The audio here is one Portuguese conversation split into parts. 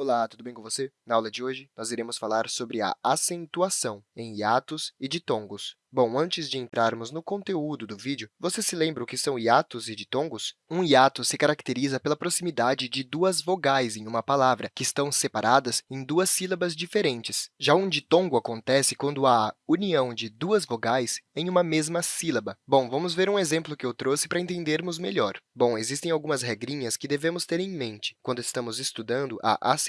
Olá, tudo bem com você? Na aula de hoje, nós iremos falar sobre a acentuação em hiatos e ditongos. Bom, antes de entrarmos no conteúdo do vídeo, você se lembra o que são hiatos e ditongos? Um hiato se caracteriza pela proximidade de duas vogais em uma palavra, que estão separadas em duas sílabas diferentes. Já um ditongo acontece quando há união de duas vogais em uma mesma sílaba. Bom, vamos ver um exemplo que eu trouxe para entendermos melhor. Bom, existem algumas regrinhas que devemos ter em mente quando estamos estudando a acentuação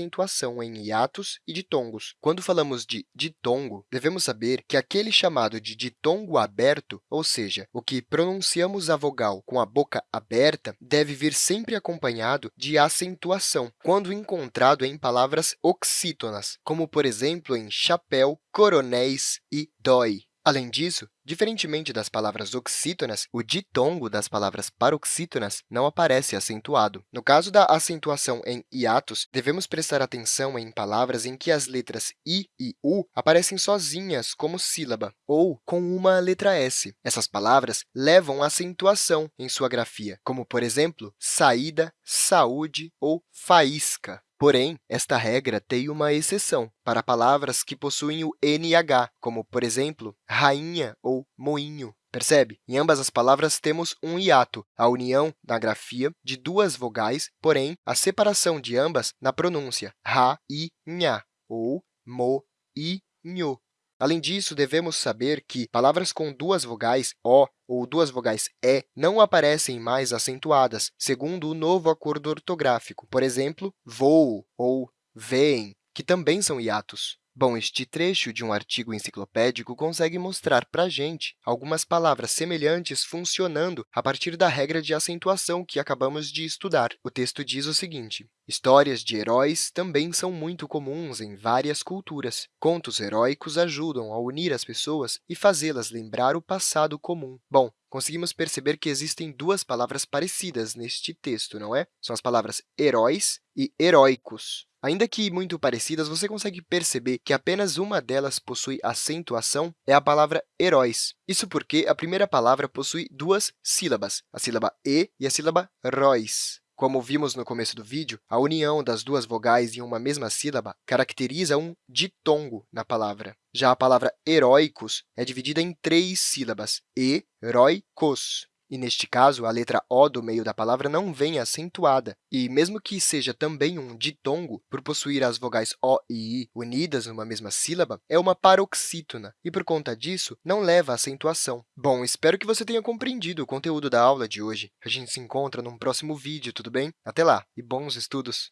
em hiatos e ditongos. Quando falamos de ditongo, devemos saber que aquele chamado de ditongo aberto, ou seja, o que pronunciamos a vogal com a boca aberta, deve vir sempre acompanhado de acentuação, quando encontrado em palavras oxítonas, como, por exemplo, em chapéu, coronéis e dói. Além disso, diferentemente das palavras oxítonas, o ditongo das palavras paroxítonas não aparece acentuado. No caso da acentuação em hiatos, devemos prestar atenção em palavras em que as letras i e u aparecem sozinhas como sílaba ou com uma letra s. Essas palavras levam acentuação em sua grafia, como, por exemplo, saída, saúde ou faísca. Porém, esta regra tem uma exceção para palavras que possuem o NH, como, por exemplo, rainha ou moinho. Percebe? Em ambas as palavras, temos um hiato, a união na grafia de duas vogais, porém, a separação de ambas na pronúncia ra e nha, ou mo e nho. Além disso, devemos saber que palavras com duas vogais O ou duas vogais E não aparecem mais acentuadas, segundo o novo acordo ortográfico. Por exemplo, voo ou veem, que também são hiatos. Bom, este trecho de um artigo enciclopédico consegue mostrar para a gente algumas palavras semelhantes funcionando a partir da regra de acentuação que acabamos de estudar. O texto diz o seguinte, Histórias de heróis também são muito comuns em várias culturas. Contos heróicos ajudam a unir as pessoas e fazê-las lembrar o passado comum. Bom, conseguimos perceber que existem duas palavras parecidas neste texto, não é? São as palavras heróis e heróicos. Ainda que muito parecidas, você consegue perceber que apenas uma delas possui acentuação, é a palavra heróis. Isso porque a primeira palavra possui duas sílabas, a sílaba e e a sílaba róis. Como vimos no começo do vídeo, a união das duas vogais em uma mesma sílaba caracteriza um ditongo na palavra. Já a palavra heróicos é dividida em três sílabas, heróicos. E, neste caso, a letra O do meio da palavra não vem acentuada. E, mesmo que seja também um ditongo, por possuir as vogais O e I unidas numa mesma sílaba, é uma paroxítona e, por conta disso, não leva acentuação. Bom, espero que você tenha compreendido o conteúdo da aula de hoje. A gente se encontra num próximo vídeo, tudo bem? Até lá e bons estudos!